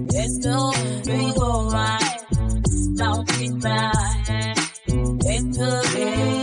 It's no big alright. Don't be back. it's could be.